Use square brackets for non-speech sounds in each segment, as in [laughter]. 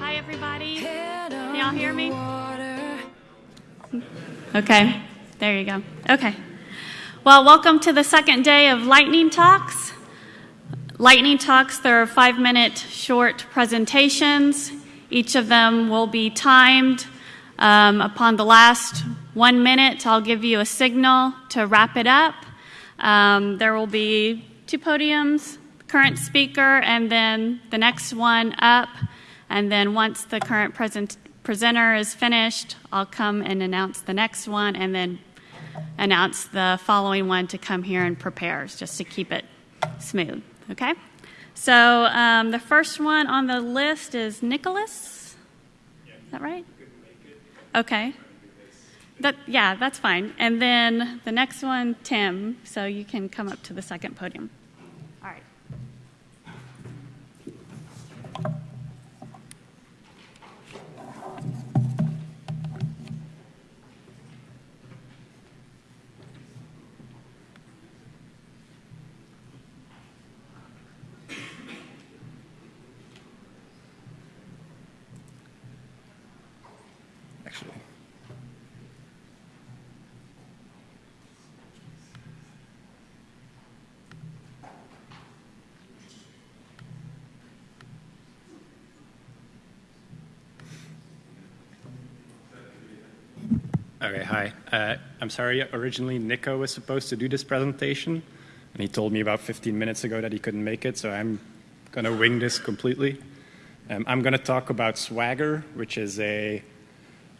Hi, everybody. Can y'all hear me? Okay, there you go. Okay. Well, welcome to the second day of Lightning Talks. Lightning Talks, there are five minute short presentations. Each of them will be timed. Um, upon the last one minute, I'll give you a signal to wrap it up. Um, there will be two podiums, current speaker, and then the next one up. And then once the current present, presenter is finished, I'll come and announce the next one and then announce the following one to come here and prepare, just to keep it smooth. Okay? So um, the first one on the list is Nicholas. Is that right? Okay. That, yeah, that's fine. And then the next one, Tim. So you can come up to the second podium. Okay, hi. Uh, I'm sorry, originally Nico was supposed to do this presentation, and he told me about 15 minutes ago that he couldn't make it, so I'm going to wing this completely. Um, I'm going to talk about Swagger, which is a,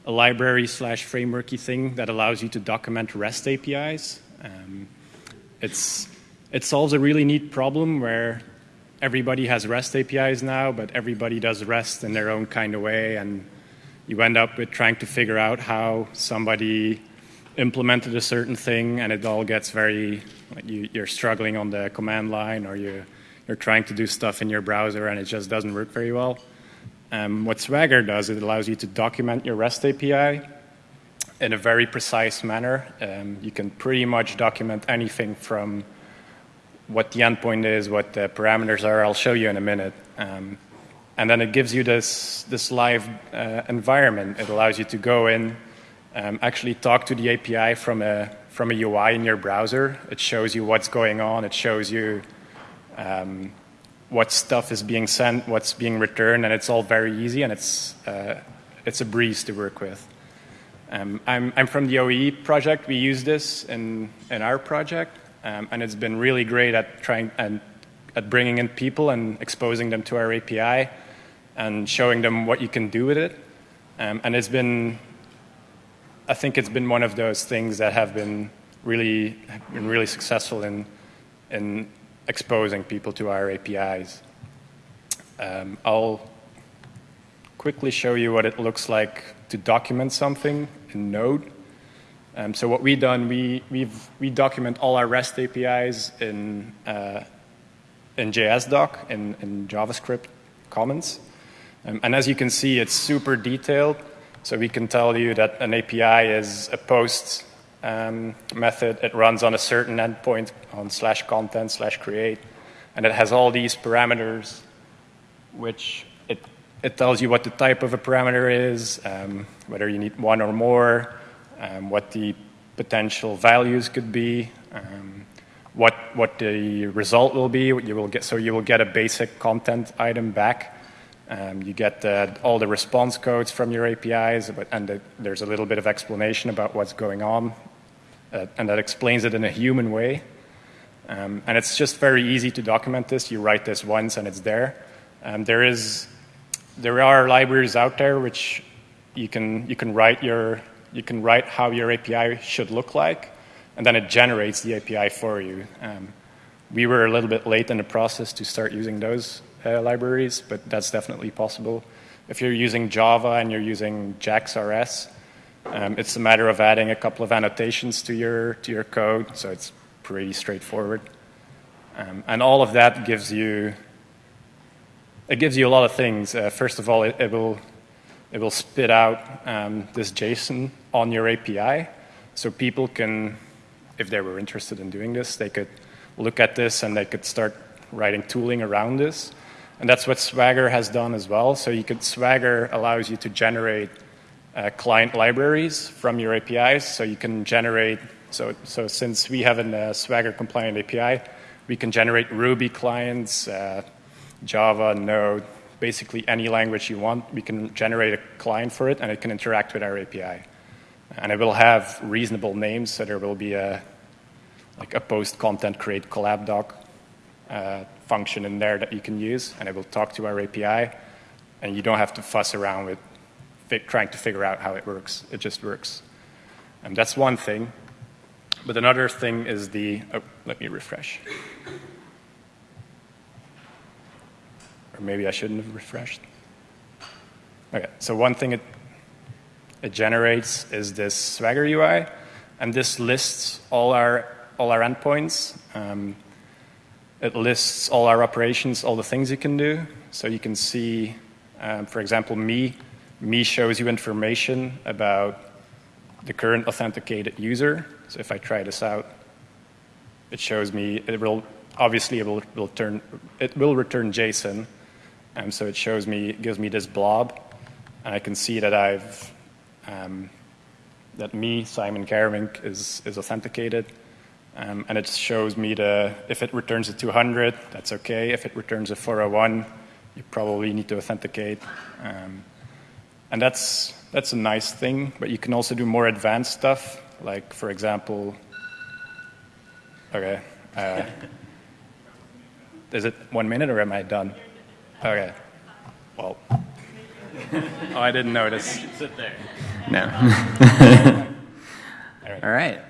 a library slash frameworky thing that allows you to document REST APIs. Um, it's, it solves a really neat problem where everybody has REST APIs now, but everybody does REST in their own kind of way, and you end up with trying to figure out how somebody implemented a certain thing, and it all gets very you, you're struggling on the command line, or you, you're trying to do stuff in your browser, and it just doesn't work very well. Um, what Swagger does, it allows you to document your REST API in a very precise manner. Um, you can pretty much document anything from what the endpoint is, what the parameters are. I'll show you in a minute. Um, and then it gives you this, this live uh, environment. It allows you to go in, um, actually talk to the API from a, from a UI in your browser. It shows you what's going on. It shows you um, what stuff is being sent, what's being returned, and it's all very easy, and it's, uh, it's a breeze to work with. Um, I'm, I'm from the OAE project. We use this in, in our project, um, and it's been really great at trying and at bringing in people and exposing them to our API and showing them what you can do with it. Um, and it's been, I think it's been one of those things that have been really, been really successful in, in exposing people to our APIs. Um, I'll quickly show you what it looks like to document something in Node. Um, so what we've done, we, we've, we document all our REST APIs in, uh, in JSDoc, in, in JavaScript comments. Um, and as you can see, it's super detailed. So we can tell you that an API is a post um, method. It runs on a certain endpoint on slash content slash create. And it has all these parameters, which it, it tells you what the type of a parameter is, um, whether you need one or more, um, what the potential values could be, um, what, what the result will be. You will get, so you will get a basic content item back. Um, you get all the response codes from your APIs, but, and the, there's a little bit of explanation about what's going on, uh, and that explains it in a human way. Um, and it's just very easy to document this. You write this once, and it's there. Um, there is, there are libraries out there which you can you can write your you can write how your API should look like, and then it generates the API for you. Um, we were a little bit late in the process to start using those uh, libraries, but that's definitely possible. If you're using Java and you're using JAX-RS, um, it's a matter of adding a couple of annotations to your, to your code, so it's pretty straightforward. Um, and all of that gives you, it gives you a lot of things. Uh, first of all, it, it, will, it will spit out um, this JSON on your API, so people can, if they were interested in doing this, they could look at this and they could start writing tooling around this. And that's what Swagger has done as well. So you could Swagger allows you to generate uh, client libraries from your APIs. So you can generate. So so since we have a uh, Swagger compliant API, we can generate Ruby clients, uh, Java, Node, basically any language you want. We can generate a client for it, and it can interact with our API. And it will have reasonable names, so there will be a like a post content create collab doc uh, function in there that you can use, and it will talk to our API, and you don't have to fuss around with trying to figure out how it works. It just works. And that's one thing. But another thing is the, oh, let me refresh. Or maybe I shouldn't have refreshed. Okay, so one thing it, it generates is this Swagger UI, and this lists all our, all our endpoints. Um, it lists all our operations, all the things you can do. So you can see, um, for example, me. Me shows you information about the current authenticated user. So if I try this out, it shows me, it will, obviously it will, will turn, it will return JSON. Um, so it shows me, it gives me this blob, and I can see that I've, um, that me, Simon Gaeremynck, is, is authenticated. Um, and it shows me the, if it returns a 200, that's okay. If it returns a 401, you probably need to authenticate. Um, and that's, that's a nice thing, but you can also do more advanced stuff, like, for example, okay, uh, [laughs] is it one minute or am I done? Okay, well, [laughs] oh, I didn't notice. Sit there. No. [laughs] All right. All right.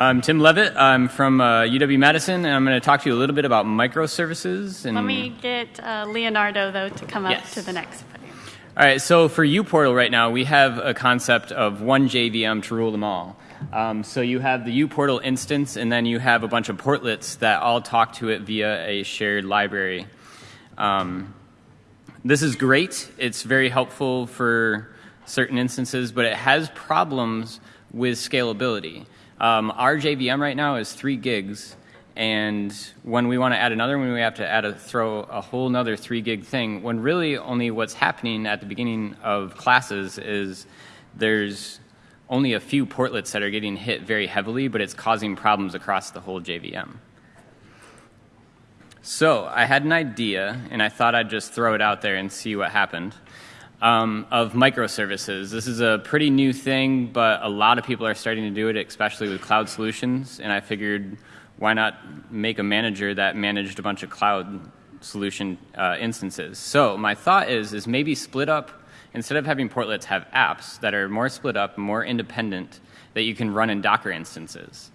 I'm Tim Levett. I'm from uh, UW Madison, and I'm going to talk to you a little bit about microservices. And Let me get uh, Leonardo, though, to come up Yes. to the next podium. All right, so for uPortal right now, we have a concept of one JVM to rule them all. Um, so you have the uPortal instance, and then you have a bunch of portlets that all talk to it via a shared library. Um, this is great. It's very helpful for certain instances, but it has problems with scalability. Um, our JVM right now is three gigs, and when we want to add another one, we have to add a throw a whole nother three gig thing. When really only what's happening at the beginning of classes is there's only a few portlets that are getting hit very heavily, but it's causing problems across the whole JVM. So I had an idea, and I thought I'd just throw it out there and see what happened. Um, of microservices. This is a pretty new thing, but a lot of people are starting to do it, especially with cloud solutions. And I figured, why not make a manager that managed a bunch of cloud solution uh, instances? So my thought is, is maybe split up instead of having portlets, have apps that are more split up, more independent, that you can run in Docker instances.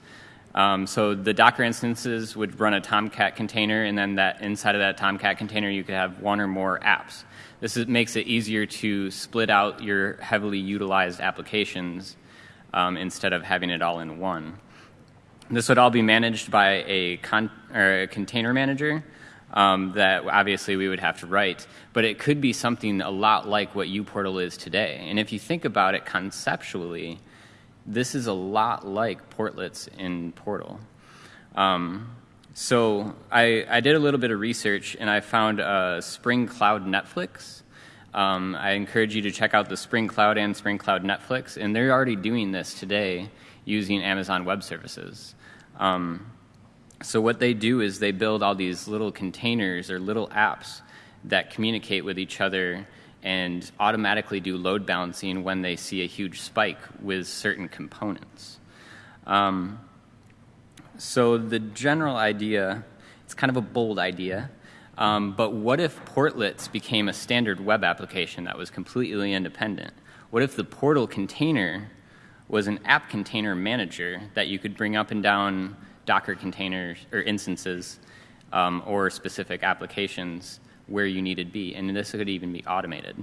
Um, so the Docker instances would run a Tomcat container, and then that inside of that Tomcat container, you could have one or more apps. This is, makes it easier to split out your heavily utilized applications um, instead of having it all in one. This would all be managed by a, con- a container manager um, that obviously we would have to write, but it could be something a lot like what uPortal is today. And if you think about it conceptually, this is a lot like portlets in Portal. Um, so I, I, did a little bit of research and I found uh, Spring Cloud Netflix. Um, I encourage you to check out the Spring Cloud and Spring Cloud Netflix, and they're already doing this today using Amazon Web Services. Um, so what they do is they build all these little containers or little apps that communicate with each other and automatically do load balancing when they see a huge spike with certain components. Um, so the general idea, it's kind of a bold idea, um, but what if portlets became a standard web application that was completely independent? What if the portal container was an app container manager that you could bring up and down Docker containers or instances um, or specific applications where you needed be, and this could even be automated.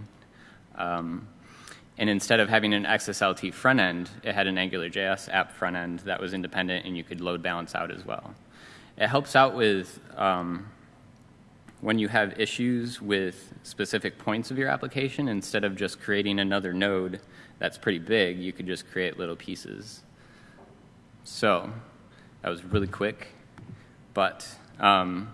Um, and instead of having an XSLT front end, it had an AngularJS app front end that was independent and you could load balance out as well. It helps out with um, when you have issues with specific points of your application, instead of just creating another node that's pretty big, you could just create little pieces. So, That was really quick. But um,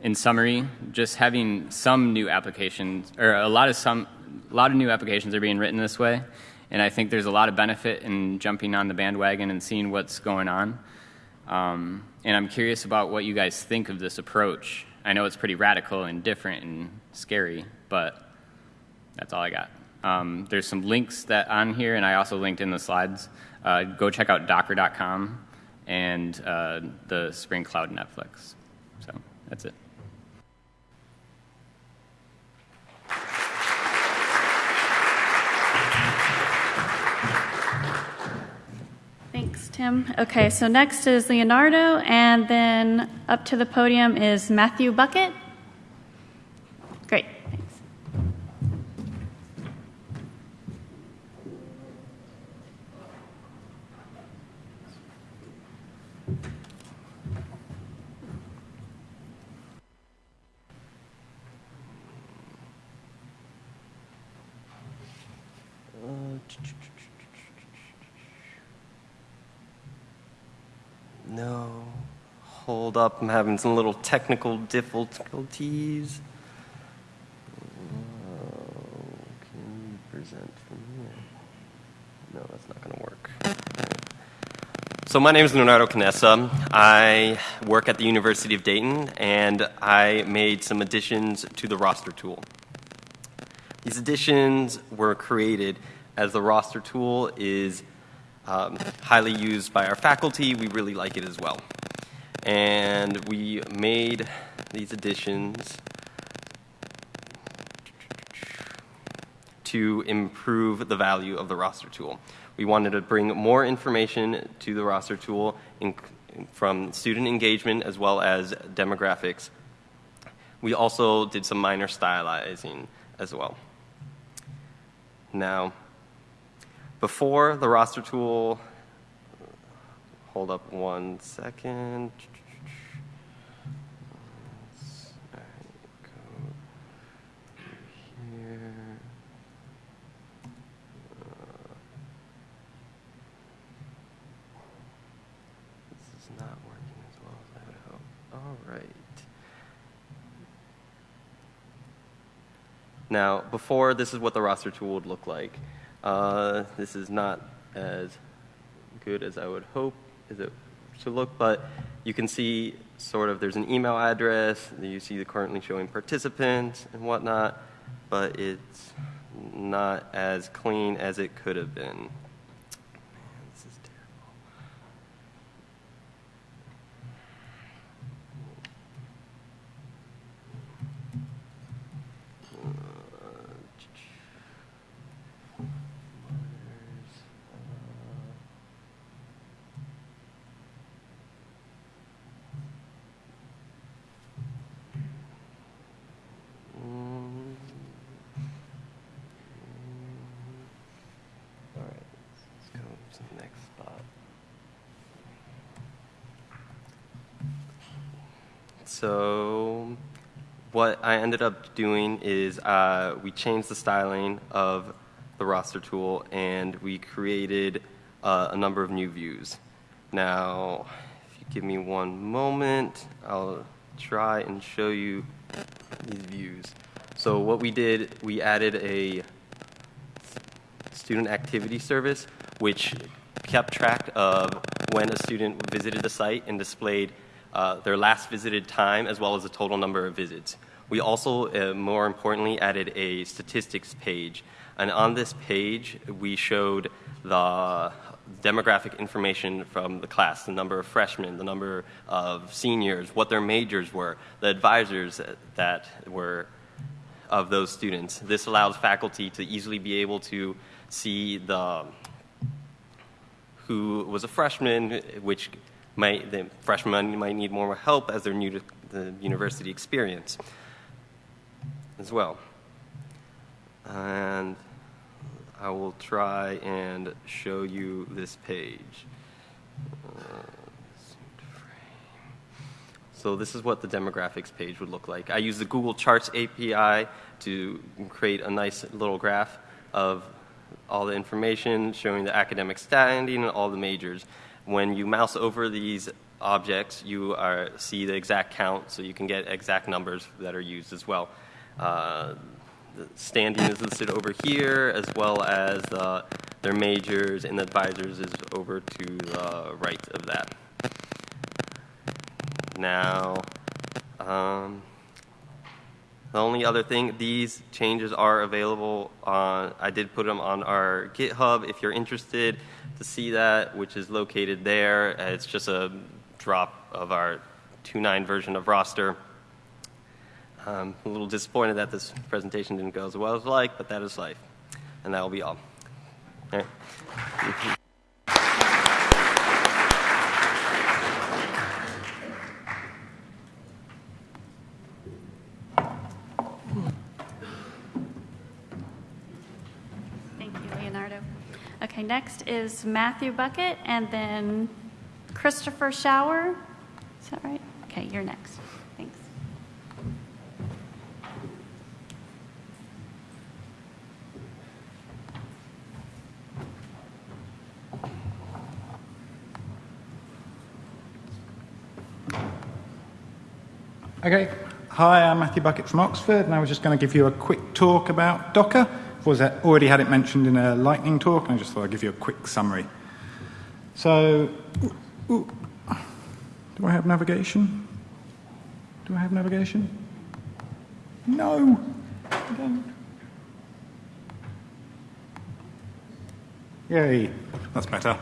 in summary, just having some new applications, or a lot of some, a lot of new applications are being written this way, and I think there's a lot of benefit in jumping on the bandwagon and seeing what's going on. Um, and I'm curious about what you guys think of this approach. I know it's pretty radical and different and scary, but that's all I got. Um, there's some links that on here, and I also linked in the slides. Uh, go check out Docker.com and uh, the Spring Cloud Netflix. So that's it. Tim. Okay, so next is Leonardo, and then up to the podium is Matthew Buckett. Great, thanks. No. Hold up, I'm having some little technical difficulties. Oh, can you present from here? No, that's not going to work. So my name is Leonardo Canessa. I work at the University of Dayton, and I made some additions to the roster tool. These additions were created as the roster tool is um, highly used by our faculty. We really like it as well. And we made these additions to improve the value of the roster tool. We wanted to bring more information to the roster tool in, from student engagement as well as demographics. We also did some minor stylizing as well. Now, before the roster tool, hold up one second. This is not working as well as I would hope. All right. Now, before, this is what the roster tool would look like. Uh, this is not as good as I would hope it should look, but you can see sort of there's an email address, you see the currently showing participants and whatnot, but it's not as clean as it could have been. Man, this is terrible. Mm. All right, let's go to the next spot. So, what I ended up doing is uh, we changed the styling of the roster tool and we created uh, a number of new views. Now, if you give me one moment, I'll try and show you these views. So what we did, we added a student activity service, which kept track of when a student visited the site and displayed uh, their last visited time as well as the total number of visits. We also, uh, more importantly, added a statistics page. And on this page, we showed the demographic information from the class, the number of freshmen, the number of seniors, what their majors were, the advisors that were of those students. This allows faculty to easily be able to see the who was a freshman, which might the freshmen might need more help as they're new to the university experience as well. And I will try and show you this page. Uh, So this is what the demographics page would look like. I use the Google Charts API to create a nice little graph of all the information showing the academic standing and all the majors. When you mouse over these objects, you are, see the exact count, so you can get exact numbers that are used as well. Uh, standing is listed over here, as well as uh, their majors and advisors is over to the right of that. Now, um, the only other thing, these changes are available on, I did put them on our GitHub if you're interested to see that, which is located there. Uh, it's just a drop of our 2.9 version of roster. I'm a little disappointed that this presentation didn't go as well as I'd like, but that is life. And that will be all. all right. [laughs] Thank you, Leonardo. Okay, next is Matthew Buckett and then Christopher Shower. Is that right? Okay, you're next. Thanks. Okay. Hi, I'm Matthew Buckett from Oxford, and I was just going to give you a quick talk about Docker. Was that already had it mentioned in a lightning talk, and I just thought I'd give you a quick summary. So, ooh, ooh. do I have navigation? Do I have navigation? No, I don't. Yay, that's better.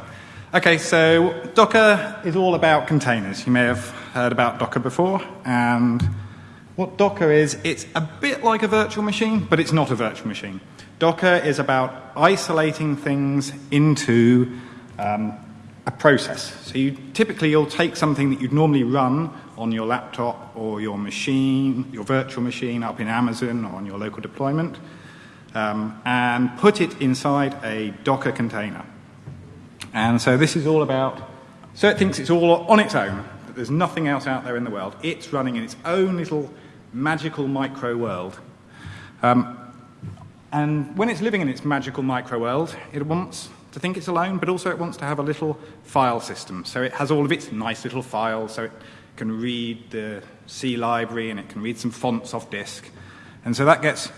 Okay, so Docker is all about containers. You may have heard about Docker before, and what Docker is, it's a bit like a virtual machine, but it's not a virtual machine. Docker is about isolating things into um, a process. So you typically you'll take something that you'd normally run on your laptop or your machine, your virtual machine up in Amazon or on your local deployment, um, and put it inside a Docker container. And so this is all about, so it thinks it's all on its own, that there's nothing else out there in the world. It's running in its own little magical micro world. Um, and when it's living in its magical micro world, it wants to think it's alone, but also it wants to have a little file system. So it has all of its nice little files, so it can read the C library and it can read some fonts off disk. And so that gets,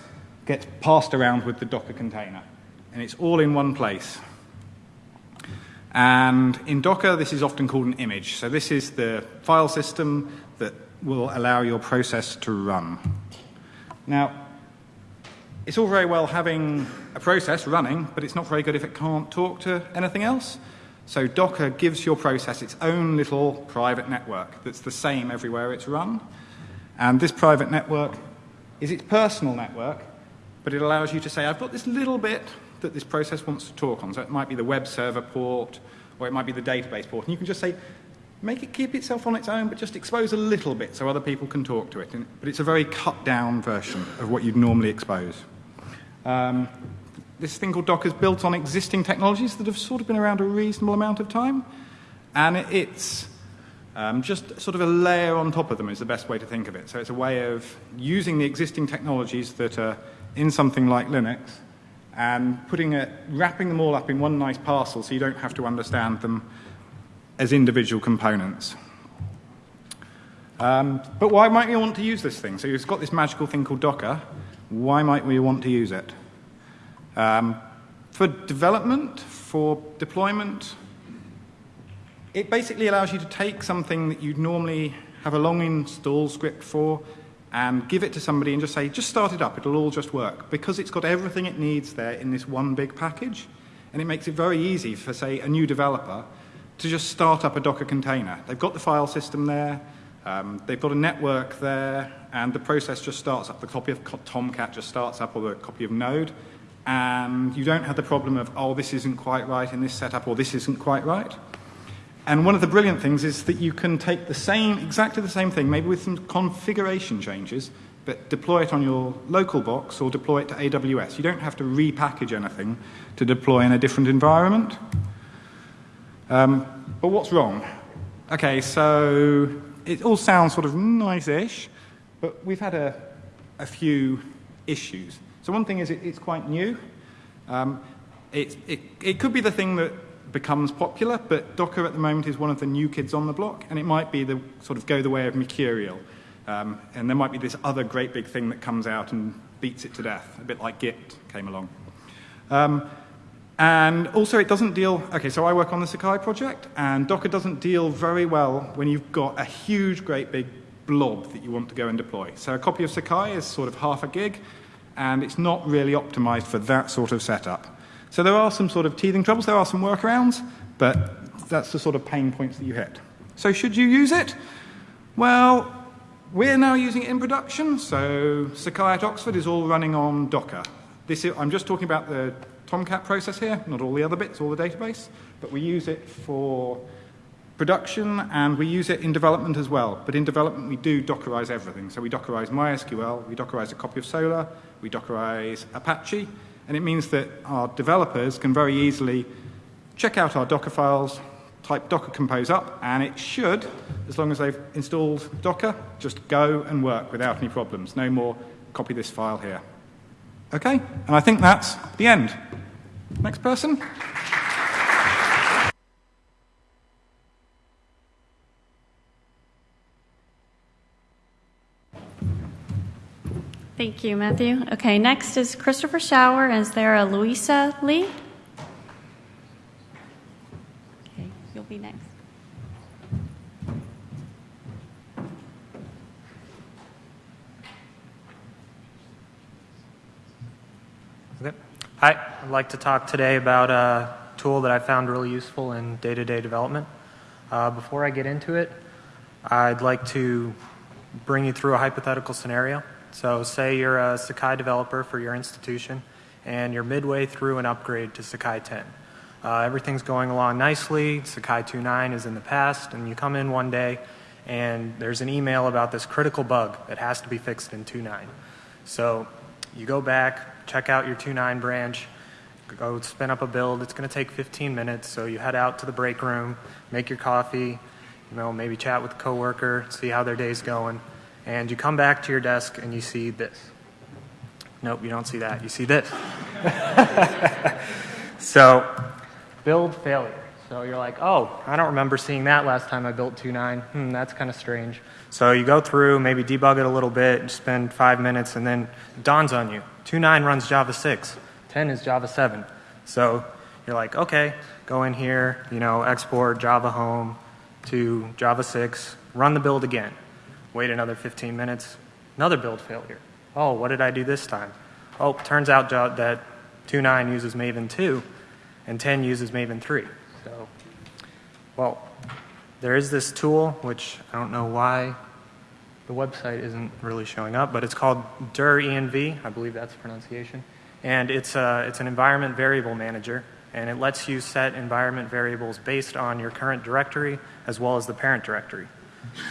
gets passed around with the Docker container. And it's all in one place. And in Docker, this is often called an image. So this is the file system that will allow your process to run. Now, it's all very well having a process running, but it's not very good if it can't talk to anything else. So Docker gives your process its own little private network that's the same everywhere it's run. And this private network is its personal network, but it allows you to say, I've got this little bit that this process wants to talk on. So it might be the web server port, or it might be the database port. And you can just say, make it keep itself on its own, but just expose a little bit so other people can talk to it. But it's a very cut down version of what you'd normally expose. Um, this thing called Docker is built on existing technologies that have sort of been around a reasonable amount of time. And it's um, just sort of a layer on top of them is the best way to think of it. So it's a way of using the existing technologies that are in something like Linux and putting it, wrapping them all up in one nice parcel so you don't have to understand them as individual components. Um, but why might we want to use this thing? So you've got this magical thing called Docker. Why might we want to use it? Um, for development, for deployment, it basically allows you to take something that you'd normally have a long install script for and give it to somebody and just say, just start it up, it'll all just work. Because it's got everything it needs there in this one big package, and it makes it very easy for, say, a new developer to just start up a Docker container. They've got the file system there, um, they've got a network there, and the process just starts up. The copy of Tomcat just starts up, or the copy of Node, and you don't have the problem of, oh, this isn't quite right in this setup, or this isn't quite right. And one of the brilliant things is that you can take the same, exactly the same thing, maybe with some configuration changes, but deploy it on your local box or deploy it to AWS. You don't have to repackage anything to deploy in a different environment. Um, but what's wrong? Okay, so it all sounds sort of nice-ish, but we've had a, a few issues. So one thing is it, it's quite new. Um, it, it, it could be the thing that becomes popular, but Docker at the moment is one of the new kids on the block, and it might be the sort of go the way of Mercurial. Um, and there might be this other great big thing that comes out and beats it to death, a bit like Git came along. Um, and also, it doesn't deal. Okay, so I work on the Sakai project, and Docker doesn't deal very well when you've got a huge, great big blob that you want to go and deploy. So a copy of Sakai is sort of half a gig, and it's not really optimized for that sort of setup. So there are some sort of teething troubles, there are some workarounds, but that's the sort of pain points that you hit. So should you use it? Well, we're now using it in production, so Sakai at Oxford is all running on Docker. This is, I'm just talking about the Tomcat process here, not all the other bits, all the database, but we use it for production and we use it in development as well. But in development, we do Dockerize everything. So we Dockerize MySQL, we Dockerize a copy of Solr, we Dockerize Apache, and it means that our developers can very easily check out our Docker files, type Docker Compose up, and it should, as long as they've installed Docker, just go and work without any problems. No more copy this file here. Okay? And I think that's the end. Next person. Thank you, Matthew. Okay, next is Christopher Shower. Is there a Louisa Lee? Okay, you'll be next. Okay. Hi, I'd like to talk today about a tool that I found really useful in day to day development. Uh, before I get into it, I'd like to bring you through a hypothetical scenario. So, say you're a Sakai developer for your institution and you're midway through an upgrade to Sakai 10. Uh, everything's going along nicely, Sakai 2.9 is in the past, and you come in one day and there's an email about this critical bug that has to be fixed in 2.9. So, you go back, check out your 2.9 branch, go spin up a build. It's going to take 15 minutes, so you head out to the break room, make your coffee, you know, maybe chat with a coworker, see how their day's going, and you come back to your desk and you see this. Nope, you don't see that. You see this. [laughs] so, build failure. So you're like, oh, I don't remember seeing that last time I built 2.9. Hmm, that's kind of strange. So you go through, maybe debug it a little bit, spend five minutes, and then it dawns on you. 2.9 runs Java 6, 10 is Java 7. So you're like, okay, go in here, you know, export Java home to Java 6, run the build again. Wait another 15 minutes, another build failure. Oh, what did I do this time? Oh, turns out that 2.9 uses Maven 2 and 10 uses Maven 3. So, well, there is this tool, which I don't know why the website isn't really showing up, but it's called direnv. I believe that's the pronunciation. And it's, a, it's an environment variable manager, and it lets you set environment variables based on your current directory as well as the parent directory.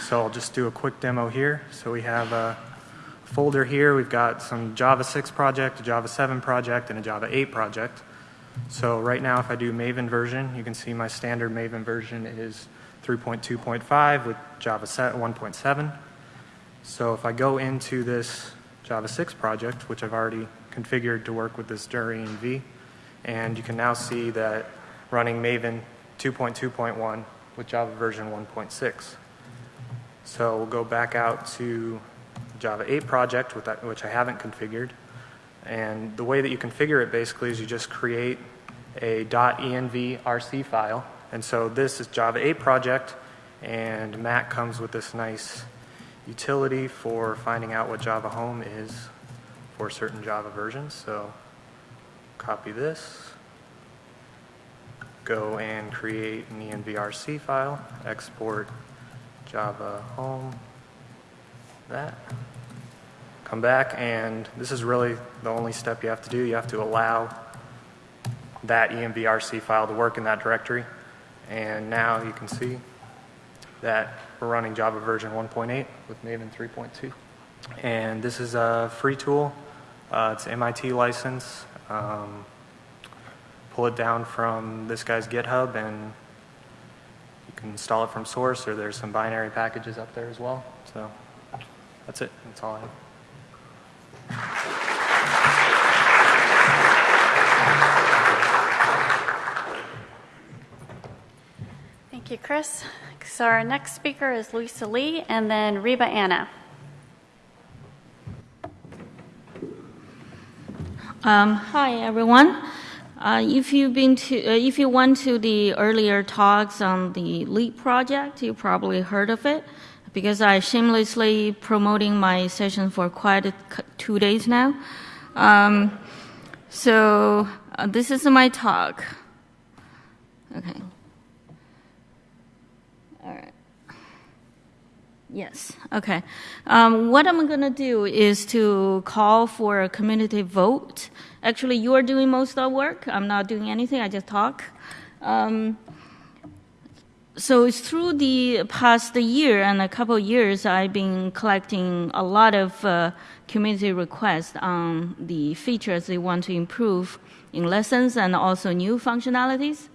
So I'll just do a quick demo here. So we have a folder here. We've got some Java 6 project, a Java 7 project, and a Java 8 project. So right now, if I do Maven version, you can see my standard Maven version is 3.2.5 with Java 1.7. So if I go into this Java 6 project, which I've already configured to work with this direnv, and you can now see that running Maven 2.2.1 with Java version 1.6. So we'll go back out to Java 8 project, which I haven't configured. And the way that you configure it basically is you just create a .envrc file. And so this is Java 8 project, and Matt comes with this nice utility for finding out what Java Home is for certain Java versions. So copy this, go and create an envrc file, export Java Home, that. Come back, and this is really the only step you have to do. You have to allow that envrc file to work in that directory. And now you can see that we're running Java version 1.8 with Maven 3.2. And this is a free tool. Uh, it's MIT license. Um, pull it down from this guy's GitHub and you can install it from source or there's some binary packages up there as well. So that's it. That's all I have. Thank you, Chris. So our next speaker is Lisa Lee and then Reba Anna. Um, hi, everyone. Uh, if you've been to, uh, if you went to the earlier talks on the LEAP project, you probably heard of it because I shamelessly promoting my session for quite two days now. Um, so uh, this is my talk. Okay. All right. Yes. Okay. Um, what I'm going to do is to call for a community vote. Actually, you are doing most of the work. I'm not doing anything. I just talk. Um, so it's through the past year and a couple of years, I've been collecting a lot of uh, community requests on the features they want to improve in lessons and also new functionalities.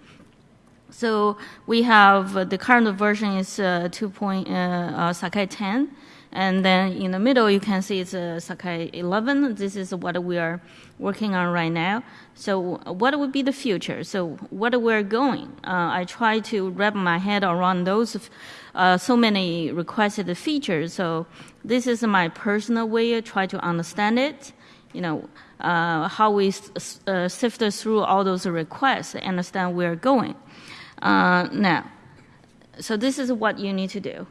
So we have uh, the current version is uh, 2. Point, uh, Sakai 10, and then in the middle you can see it's uh, Sakai 11. This is what we are working on right now. So what would be the future? So what we're going? Uh, I try to wrap my head around those uh, so many requested features. So this is my personal way to try to understand it. You know uh, how we sift through all those requests, understand where we're going. Uh, now, so this is what you need to do.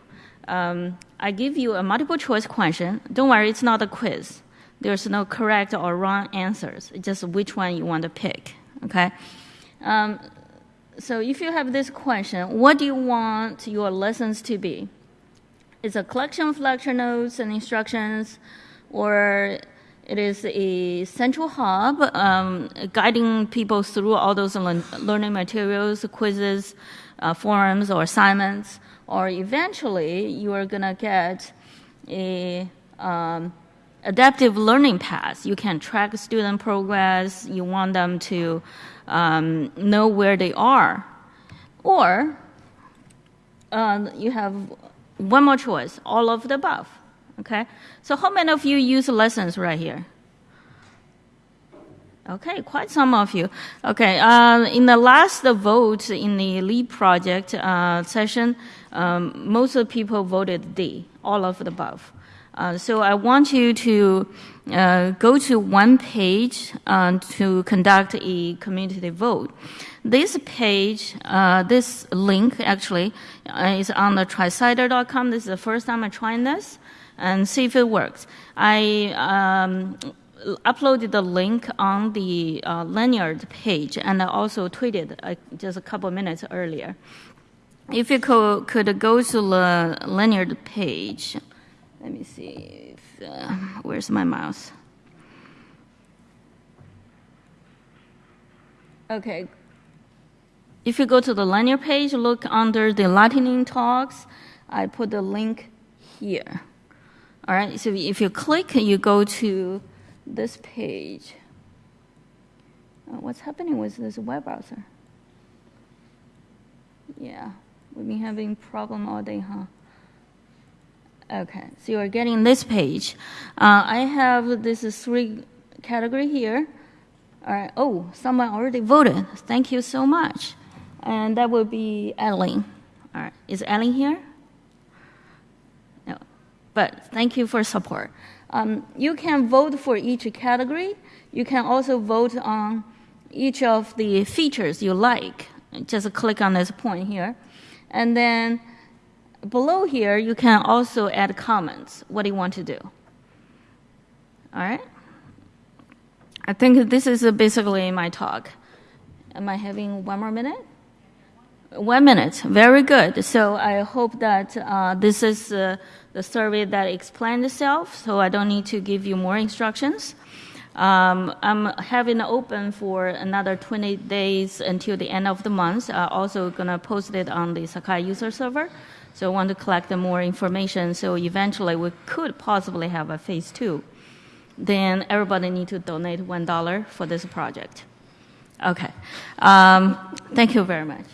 Um, I give you a multiple choice question. Don't worry, it's not a quiz. There's no correct or wrong answers. It's just which one you want to pick. Okay. Um, so if you have this question, what do you want your lessons to be? It's a collection of lecture notes and instructions, or it is a central hub um, guiding people through all those learn- learning materials, quizzes, uh, forums, or assignments. Or eventually, you are going to get a um, adaptive learning path. You can track student progress. You want them to um, know where they are. Or uh, you have one more choice, all of the above. Okay? So, how many of you use lessons right here? Okay, quite some of you. Okay, uh, in the last vote in the LEAP project uh, session, um, most of the people voted D, all of the above. Uh, so I want you to uh, go to one page uh, to conduct a community vote. This page, uh, this link actually is on the tricider.com. This is the first time I'm trying this and see if it works. I um, uploaded the link on the uh, Lanyrd page and I also tweeted uh, just a couple minutes earlier. If you could, could go to the Lanyrd page, let me see. If, uh, where's my mouse? Okay. If you go to the Lanyrd page, look under the Lightning Talks. I put the link here. All right. So if you click, you go to this page. Uh, what's happening with this web browser? Yeah, we've been having problem all day, huh? Okay, so you're getting this page. Uh, I have this three category here. All right. Oh, someone already voted. Thank you so much. And that will be Ellen. All right. Is Ellen here? But thank you for support. Um, you can vote for each category. You can also vote on each of the features you like. Just click on this point here. And then below here, you can also add comments. What do you want to do? All right? I think this is basically my talk. Am I having one more minute? One minute. Very good. So I hope that uh, this is uh, the survey that explained itself, so I don't need to give you more instructions. Um, I'm having it open for another 20 days until the end of the month. I'm also going to post it on the Sakai user server. So I want to collect more information so eventually we could possibly have a phase two. Then everybody need to donate $1 for this project. Okay. Um, thank you very much.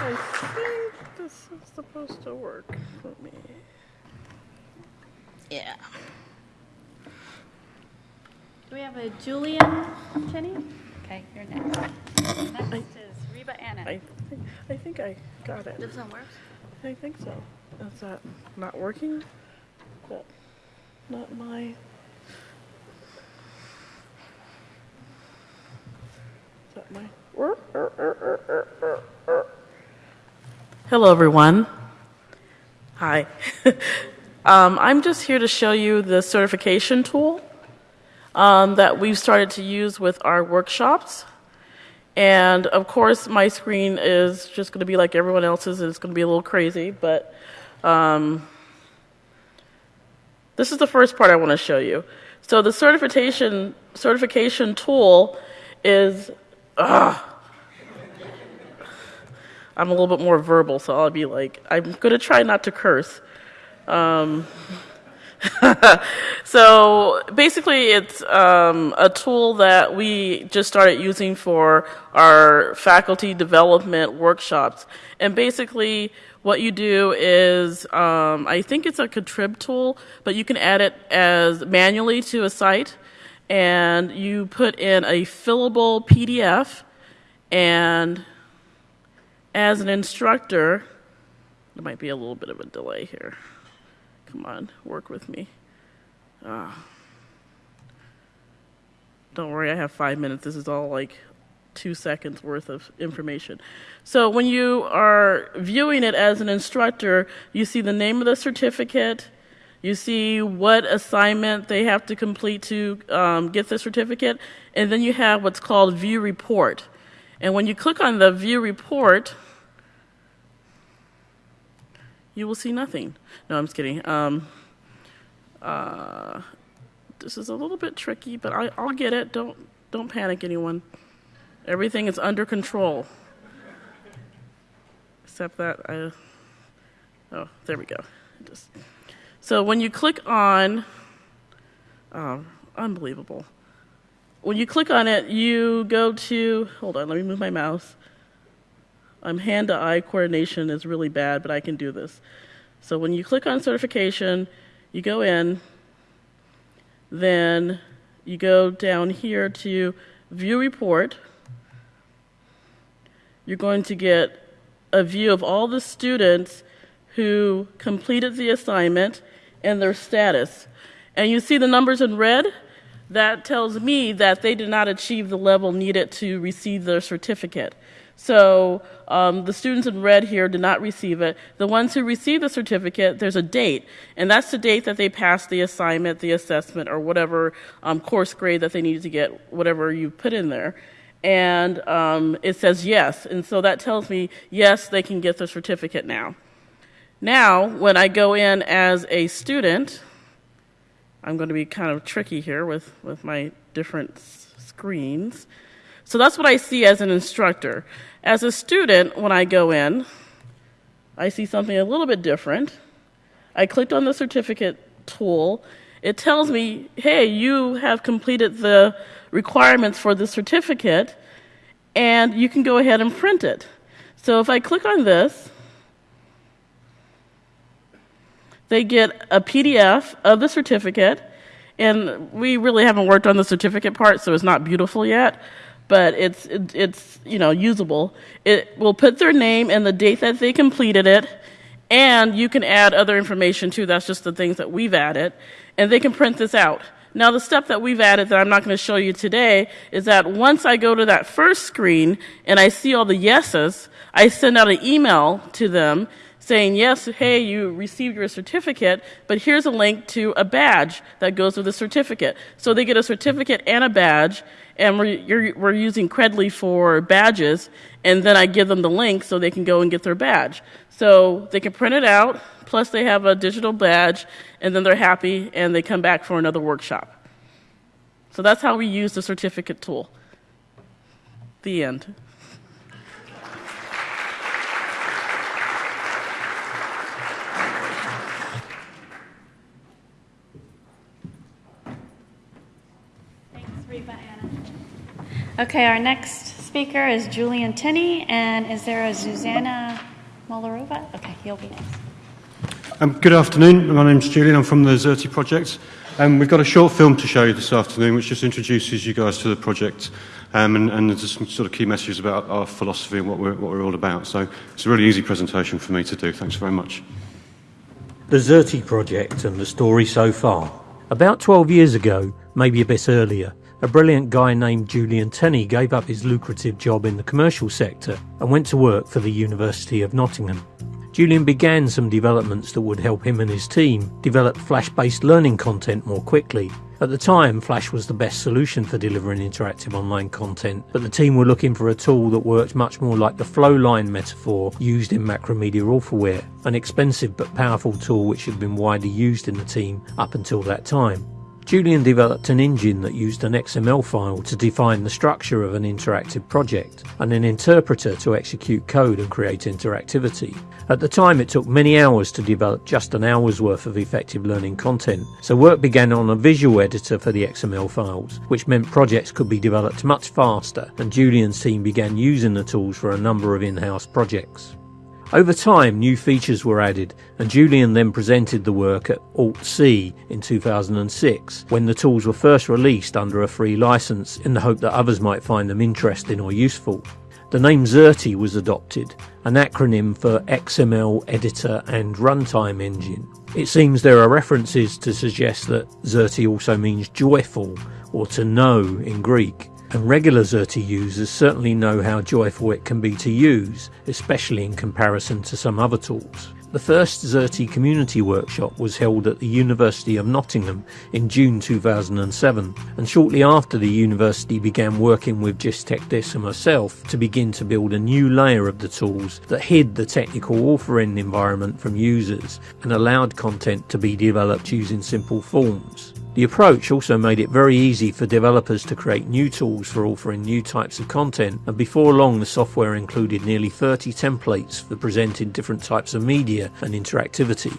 I think this is supposed to work for me. Yeah. Do we have a Julian, Jenny? Okay, you're next. Next is Reba Anna. I, think- I think I got it. This one works? I think so. Is that not working? That not my. My? Hello, everyone. Hi. [laughs] um, I'm just here to show you the certification tool um, that we've started to use with our workshops. And of course, my screen is just going to be like everyone else's. and It's going to be a little crazy, but um, this is the first part I want to show you. So the certification certification tool is. Ugh. I'm a little bit more verbal, so I'll be like, I'm going to try not to curse. Um, [laughs] so basically, it's um, a tool that we just started using for our faculty development workshops. And basically, what you do is, um, I think it's a contrib tool, but you can add it as manually to a site, and you put in a fillable PDF, and as an instructor, there might be a little bit of a delay here. Come on, work with me. Ah. Don't worry, I have five minutes. This is all like two seconds worth of information. So when you are viewing it as an instructor, you see the name of the certificate, you see what assignment they have to complete to um, get the certificate, and then you have what's called view report. And when you click on the view report, you will see nothing. No, I'm just kidding. Um, uh, this is a little bit tricky, but I, I'll get it. Don't don't panic, anyone. Everything is under control. Except that I. Oh, there we go. Just, so when you click on, oh, unbelievable. When you click on it, you go to. Hold on, let me move my mouse. Um, I'm hand to eye coordination is really bad, but I can do this. So when you click on certification, you go in, then you go down here to view report. You're going to get a view of all the students who completed the assignment and their status. And you see the numbers in red? That tells me that they did not achieve the level needed to receive their certificate. So um, the students in red here did not receive it. The ones who received the certificate, there's a date, and that's the date that they passed the assignment, the assessment, or whatever um, course grade that they needed to get, whatever you put in there. And um, it says yes, and so that tells me yes, they can get the certificate now. Now, when I go in as a student, I'm going to be kind of tricky here with, with my different screens. So that's what I see as an instructor. As a student, when I go in, I see something a little bit different. I clicked on the certificate tool. It tells me, hey, you have completed the requirements for the certificate, and you can go ahead and print it. So if I click on this, they get a PDF of the certificate, and we really haven't worked on the certificate part, so it's not beautiful yet, but it's it, it's you know usable. It will put their name and the date that they completed it, and you can add other information too. That's just the things that we've added, and they can print this out. Now, the step that we've added that I'm not going to show you today is that once I go to that first screen and I see all the yeses, I send out an email to them saying, yes, hey, you received your certificate, but here's a link to a badge that goes with the certificate. So they get a certificate and a badge, and we're, we're using Credly for badges, and then I give them the link so they can go and get their badge. So they can print it out, plus they have a digital badge, and then they're happy, and they come back for another workshop. So that's how we use the certificate tool. The end. Okay, our next speaker is Julian Tenney, and is there a Zuzana Molarova? Okay, he'll be next. Um, good afternoon. My name's Julian. I'm from the Xerte project. Um, we've got a short film to show you this afternoon, which just introduces you guys to the project um, and, and there's some sort of key messages about our philosophy and what we're, what we're all about. So it's a really easy presentation for me to do. Thanks very much. The Xerte project and the story so far. About 12 years ago, maybe a bit earlier, a brilliant guy named Julian Tenney gave up his lucrative job in the commercial sector and went to work for the University of Nottingham. Julian began some developments that would help him and his team develop Flash based learning content more quickly. At the time, Flash was the best solution for delivering interactive online content, but the team were looking for a tool that worked much more like the flowline metaphor used in Macromedia Authorware, an expensive but powerful tool which had been widely used in the team up until that time. Julian developed an engine that used an XML file to define the structure of an interactive project and an interpreter to execute code and create interactivity. At the time, it took many hours to develop just an hour's worth of effective learning content, so work began on a visual editor for the XML files, which meant projects could be developed much faster, and Julian's team began using the tools for a number of in house projects. Over time, new features were added, and Julian then presented the work at Alt-C in 2006, when the tools were first released under a free license in the hope that others might find them interesting or useful. The name Xerte was adopted, an acronym for XML Editor and Runtime Engine. It seems there are references to suggest that Xerte also means joyful or to know in Greek, and regular Xerte users certainly know how joyful it can be to use, especially in comparison to some other tools. The first Xerte community workshop was held at the University of Nottingham in June 2007, and shortly after the university began working with JISC TechDis and myself to begin to build a new layer of the tools that hid the technical authoring environment from users and allowed content to be developed using simple forms. The approach also made it very easy for developers to create new tools for offering new types of content, and before long the software included nearly 30 templates for presenting different types of media and interactivity.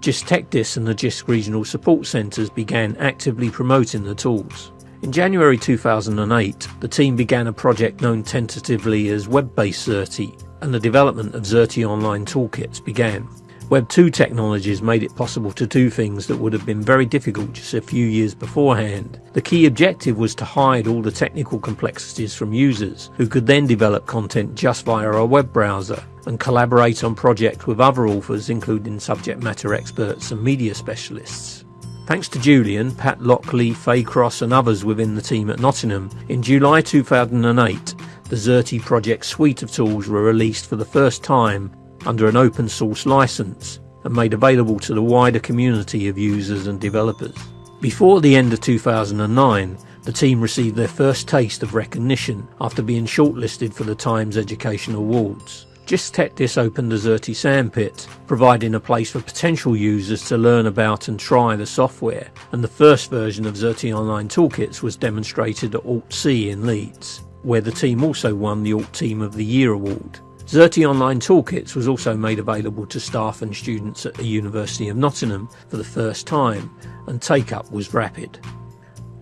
JISC TechDis and the JISC regional support centres began actively promoting the tools. In January 2008, the team began a project known tentatively as Web-based Xerte, and the development of Xerte Online toolkits began. Web 2 technologies made it possible to do things that would have been very difficult just a few years beforehand. The key objective was to hide all the technical complexities from users, who could then develop content just via a web browser and collaborate on projects with other authors, including subject matter experts and media specialists. Thanks to Julian, Pat Lockley, Faye Cross, and others within the team at Nottingham, in July 2008, the Xerte project suite of tools were released for the first time under an open source license and made available to the wider community of users and developers. Before the end of 2009, the team received their first taste of recognition after being shortlisted for the Times Education Awards. JISC TechDis opened a Xerte sandpit, providing a place for potential users to learn about and try the software, and the first version of Xerte Online Toolkits was demonstrated at Alt-C in Leeds, where the team also won the Alt Team of the Year award. Xerte Online Toolkits was also made available to staff and students at the University of Nottingham for the first time, and take up was rapid.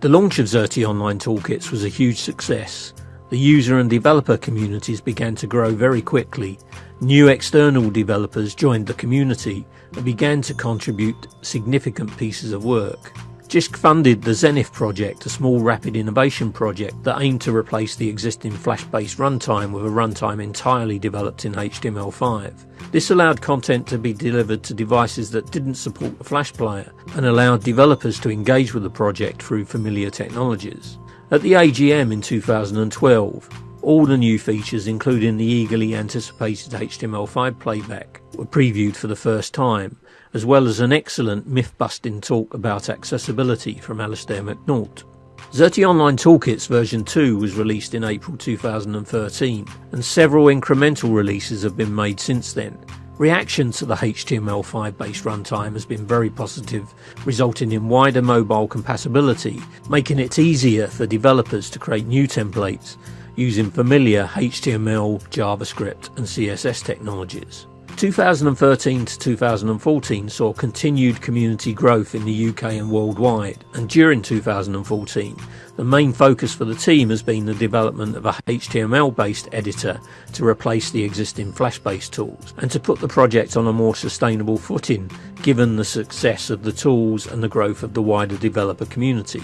The launch of Xerte Online Toolkits was a huge success. The user and developer communities began to grow very quickly. New external developers joined the community and began to contribute significant pieces of work. JISC funded the Xenith project, a small rapid innovation project that aimed to replace the existing Flash based runtime with a runtime entirely developed in HTML5. This allowed content to be delivered to devices that didn't support the Flash player and allowed developers to engage with the project through familiar technologies. At the AGM in 2012, all the new features, including the eagerly anticipated HTML5 playback, were previewed for the first time, as well as an excellent myth busting talk about accessibility from Alastair McNaught. Xerte Online Toolkits version 2 was released in April 2013, and several incremental releases have been made since then. Reaction to the HTML5 based runtime has been very positive, resulting in wider mobile compatibility, making it easier for developers to create new templates using familiar HTML, JavaScript, and CSS technologies. 2013 to 2014 saw continued community growth in the UK and worldwide, and during 2014, the main focus for the team has been the development of a HTML based editor to replace the existing Flash based tools, and to put the project on a more sustainable footing given the success of the tools and the growth of the wider developer community.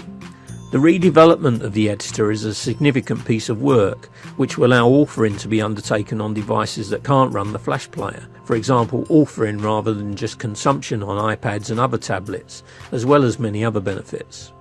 The redevelopment of the editor is a significant piece of work which will allow authoring to be undertaken on devices that can't run the Flash player. For example, authoring rather than just consumption on iPads and other tablets, as well as many other benefits.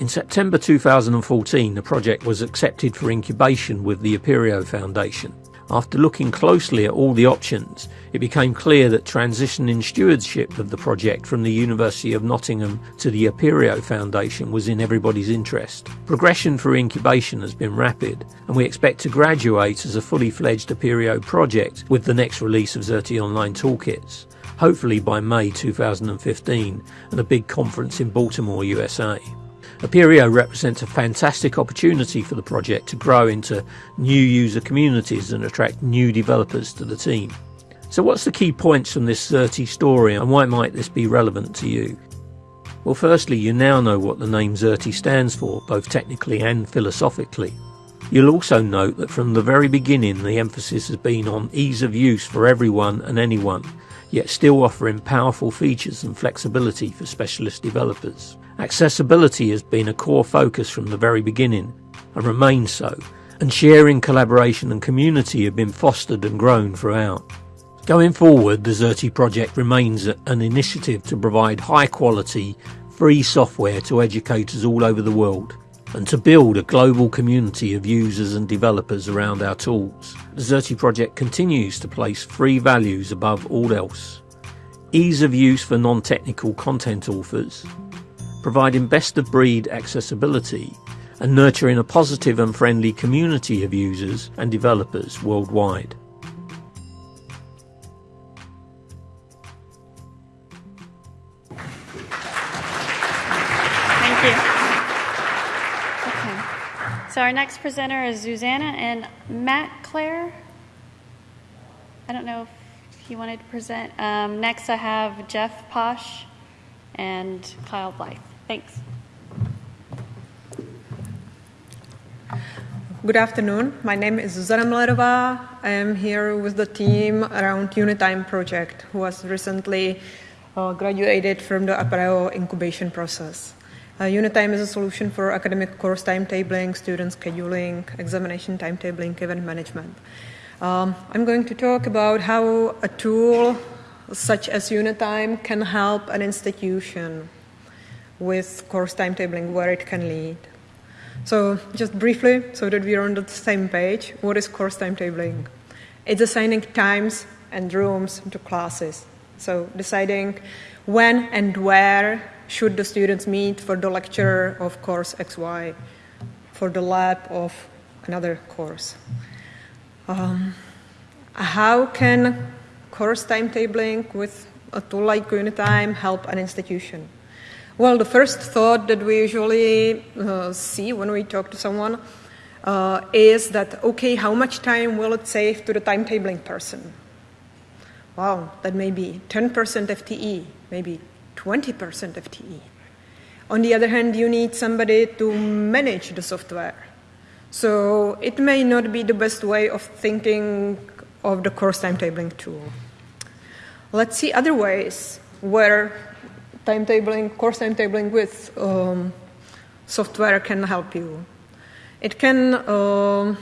In September 2014, the project was accepted for incubation with the Apereo Foundation. After looking closely at all the options, it became clear that transitioning stewardship of the project from the University of Nottingham to the Apereo Foundation was in everybody's interest. Progression through incubation has been rapid, and we expect to graduate as a fully fledged Apereo project with the next release of Xerte Online Toolkits, hopefully by May 2015, and a big conference in Baltimore, USA. Apereo represents a fantastic opportunity for the project to grow into new user communities and attract new developers to the team. So what's the key points from this Xerte story and why might this be relevant to you? Well firstly you now know what the name Xerte stands for, both technically and philosophically. You'll also note that from the very beginning the emphasis has been on ease of use for everyone and anyone, yet still offering powerful features and flexibility for specialist developers. Accessibility has been a core focus from the very beginning and remains so, and sharing, collaboration and community have been fostered and grown throughout. Going forward, the Xerte project remains an initiative to provide high quality, free software to educators all over the world and to build a global community of users and developers around our tools. The Xerte project continues to place free values above all else. Ease of use for non-technical content authors, providing best of breed accessibility and nurturing a positive and friendly community of users and developers worldwide. So our next presenter is Susanna and Matt Clare. I don't know if you wanted to present. Um, next, I have Jeff Posh and Kyle Blythe. Thanks. Good afternoon. My name is Zuzana Müllerová. I am here with the team around Unitime project, who has recently uh, graduated from the Apereo incubation process. Uh, Unitime is a solution for academic course timetabling, student scheduling, examination timetabling, event management. Um, I'm going to talk about how a tool such as Unitime can help an institution with course timetabling, where it can lead. So, just briefly, so that we are on the same page, what is course timetabling? It's assigning times and rooms to classes. So, deciding when and where should the students meet for the lecture of course XY, for the lab of another course. Um, how can course timetabling with a tool like Unitime help an institution? Well, the first thought that we usually uh, see when we talk to someone uh, is that, okay, how much time will it save to the timetabling person? Wow, that may be 10% FTE, maybe 20% FTE. On the other hand, you need somebody to manage the software. So it may not be the best way of thinking of the course timetabling tool. Let's see other ways where timetabling, course timetabling with um, software can help you. It can uh,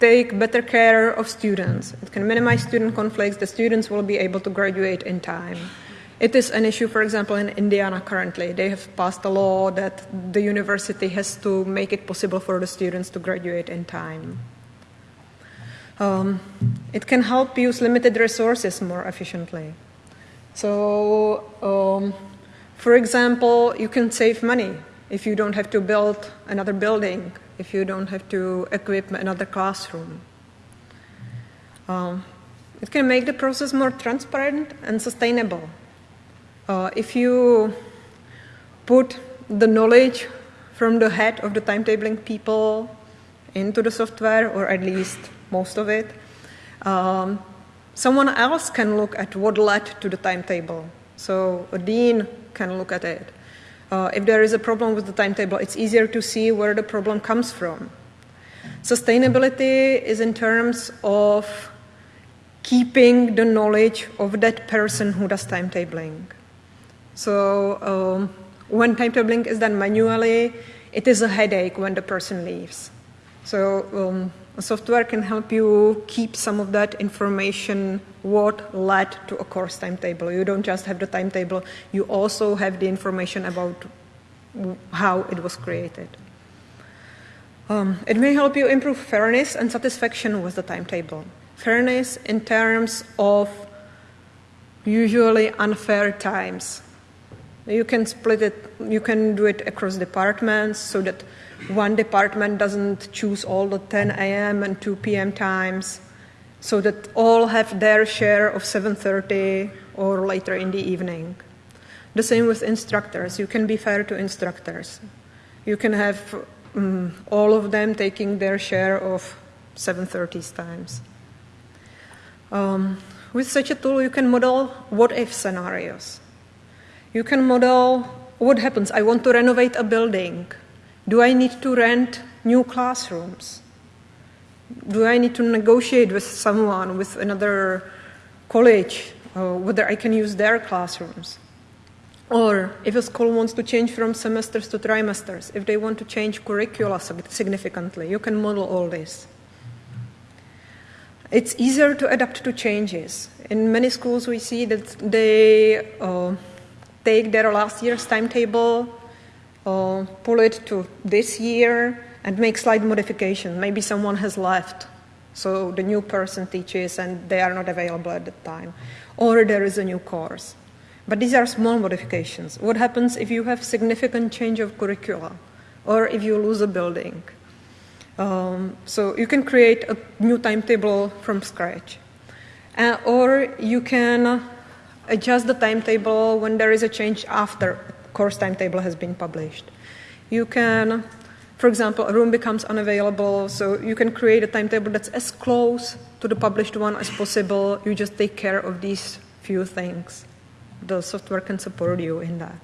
take better care of students. It can minimize student conflicts. The students will be able to graduate in time. It is an issue, for example, in Indiana currently. They have passed a law that the university has to make it possible for the students to graduate in time. Um, it can help use limited resources more efficiently. So, um, for example, you can save money if you don't have to build another building, if you don't have to equip another classroom. Um, it can make the process more transparent and sustainable. Uh, if you put the knowledge from the head of the timetabling people into the software, or at least most of it, um, Someone else can look at what led to the timetable. So a dean can look at it. Uh, if there is a problem with the timetable, it's easier to see where the problem comes from. Sustainability is in terms of keeping the knowledge of that person who does timetabling. So um, when timetabling is done manually, it is a headache when the person leaves. So um, software can help you keep some of that information, what led to a course timetable. You don't just have the timetable, you also have the information about how it was created. Um, it may help you improve fairness and satisfaction with the timetable. Fairness in terms of usually unfair times. You can split it, you can do it across departments so that one department doesn't choose all the 10 a.m. and 2 p.m. times so that all have their share of 7:30 or later in the evening. The same with instructors. You can be fair to instructors. You can have um, all of them taking their share of 7:30 times. Um, with such a tool, you can model what-if scenarios. You can model what happens. I want to renovate a building. Do I need to rent new classrooms? Do I need to negotiate with someone, with another college, uh, whether I can use their classrooms? Or if a school wants to change from semesters to trimesters, if they want to change curricula significantly, you can model all this. It's easier to adapt to changes. In many schools, we see that they uh, take their last year's timetable uh, pull it to this year and make slight modification. Maybe someone has left, so the new person teaches and they are not available at the time. Or there is a new course. But these are small modifications. What happens if you have significant change of curricula or if you lose a building? Um, so you can create a new timetable from scratch. Uh, or you can adjust the timetable when there is a change after course timetable has been published. You can, for example, a room becomes unavailable, so you can create a timetable that's as close to the published one as possible. You just take care of these few things. The software can support you in that.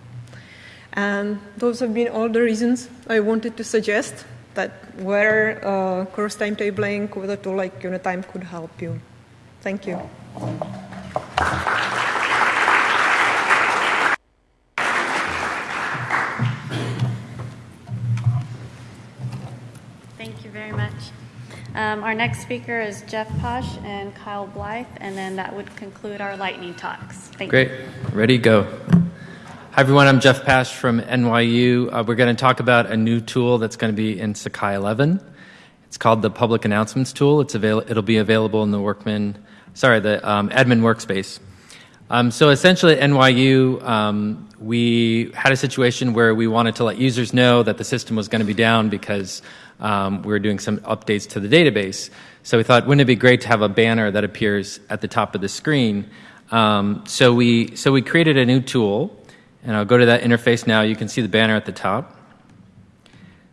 And those have been all the reasons I wanted to suggest that where uh, course timetabling with a tool like Unitime could help you. Thank you. Um, our next speaker is Jeff Posh and Kyle Blythe, and then that would conclude our lightning talks. Thank Great. you. Ready, go. Hi, everyone. I'm Jeff Pash from NYU. Uh, we're going to talk about a new tool that's going to be in Sakai 11. It's called the Public Announcements Tool. It's avail- it'll be available in the Workman, sorry, the um, admin workspace. Um, so essentially at NYU, um, we had a situation where we wanted to let users know that the system was going to be down because um, we were doing some updates to the database. So we thought, wouldn't it be great to have a banner that appears at the top of the screen? Um, so we so we created a new tool, and I'll go to that interface now. You can see the banner at the top.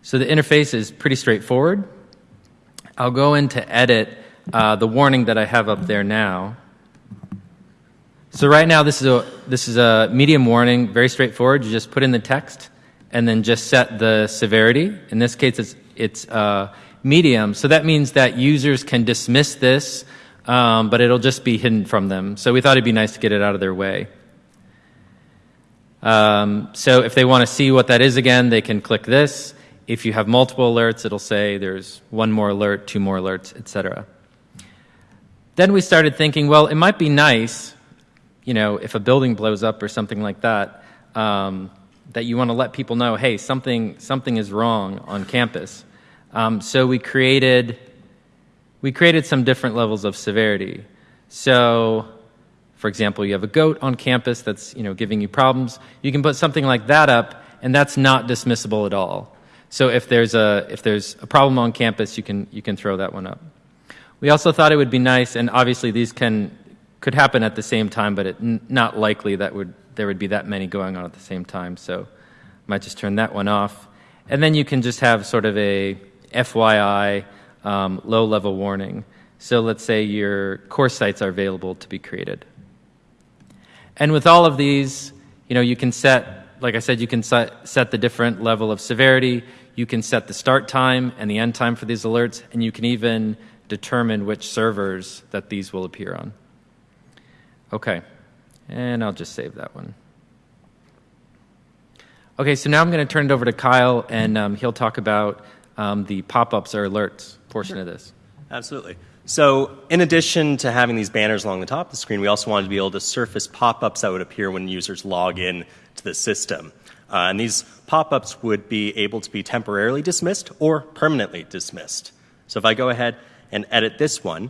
So the interface is pretty straightforward. I'll go in to edit uh, the warning that I have up there now. So right now this is a this is a medium warning, very straightforward. You just put in the text and then just set the severity. In this case, it's it's uh, medium. So that means that users can dismiss this, um, but it'll just be hidden from them. So we thought it'd be nice to get it out of their way. Um, so if they want to see what that is again, they can click this. If you have multiple alerts, it'll say there's one more alert, two more alerts, etc. Then we started thinking, well, it might be nice, you know, if a building blows up or something like that, um, that you want to let people know, hey, something something is wrong on campus. Um, so we created we created some different levels of severity. So, for example, you have a goat on campus that's you know giving you problems. You can put something like that up, and that's not dismissible at all. So if there's a if there's a problem on campus, you can you can throw that one up. We also thought it would be nice, and obviously these can could happen at the same time, but it, n- not likely that would there would be that many going on at the same time. So, might just turn that one off, and then you can just have sort of a FYI, um, low level warning. So let's say your course sites are available to be created. And with all of these, you know, you can set, like I said, you can set, set the different level of severity. You can set the start time and the end time for these alerts, and you can even determine which servers that these will appear on. Okay, and I'll just save that one. Okay, so now I'm going to turn it over to Kyle, and um, he'll talk about um, the pop ups or alerts portion of this. Absolutely. So, in addition to having these banners along the top of the screen, we also wanted to be able to surface pop ups that would appear when users log in to the system. Uh, and these pop ups would be able to be temporarily dismissed or permanently dismissed. So, if I go ahead and edit this one,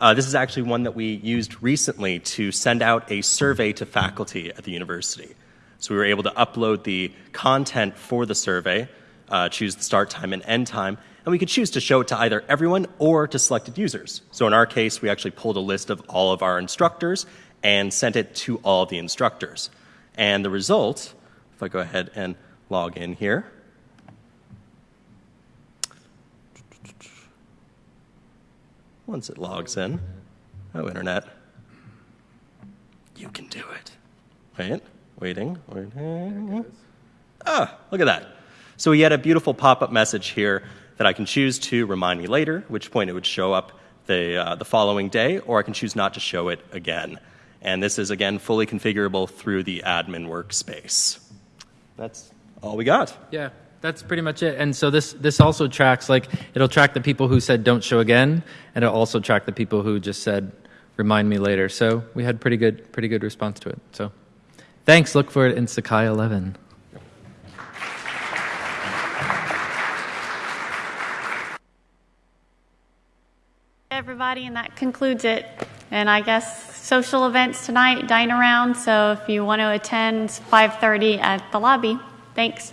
uh, this is actually one that we used recently to send out a survey to faculty at the university. So we were able to upload the content for the survey, uh, choose the start time and end time, and we could choose to show it to either everyone or to selected users. So in our case, we actually pulled a list of all of our instructors and sent it to all the instructors. And the result, if I go ahead and log in here, once it logs in, oh, internet, you can do it. Wait, waiting, waiting. Ah, look at that. So we had a beautiful pop up message here that I can choose to remind me later, which point it would show up the, uh, the following day, or I can choose not to show it again. And this is, again, fully configurable through the admin workspace. That's all we got. Yeah, that's pretty much it. And so this this also tracks like it'll track the people who said don't show again, and it'll also track the people who just said remind me later. So we had pretty good pretty good response to it. So thanks. Look for it in Sakai 11. Everybody, and that concludes it. And I guess social events tonight, dine around. So if you want to attend, 5:30 at the lobby. Thanks.